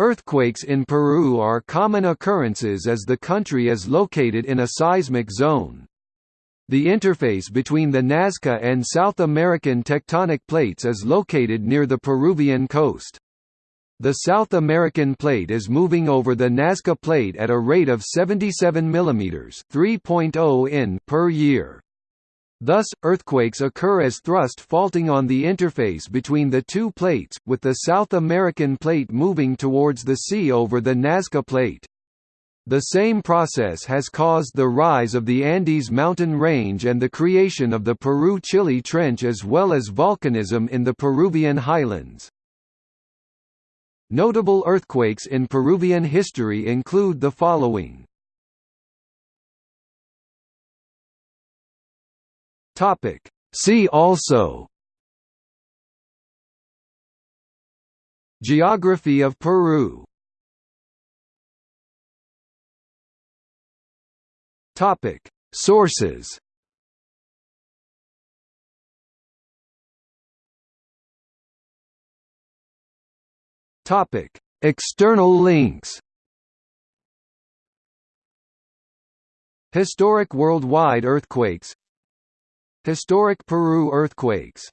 Earthquakes in Peru are common occurrences as the country is located in a seismic zone. The interface between the Nazca and South American tectonic plates is located near the Peruvian coast. The South American plate is moving over the Nazca plate at a rate of 77 mm (3.0 in) per year. Thus, earthquakes occur as thrust faulting on the interface between the two plates, with the South American plate moving towards the sea over the Nazca plate. The same process has caused the rise of the Andes mountain range and the creation of the Peru-Chile Trench as well as volcanism in the Peruvian highlands. Notable earthquakes in Peruvian history include the following. Topic. See also Geography of Peru Topic. Sources Topic. External links Historic worldwide earthquakes Historic Peru earthquakes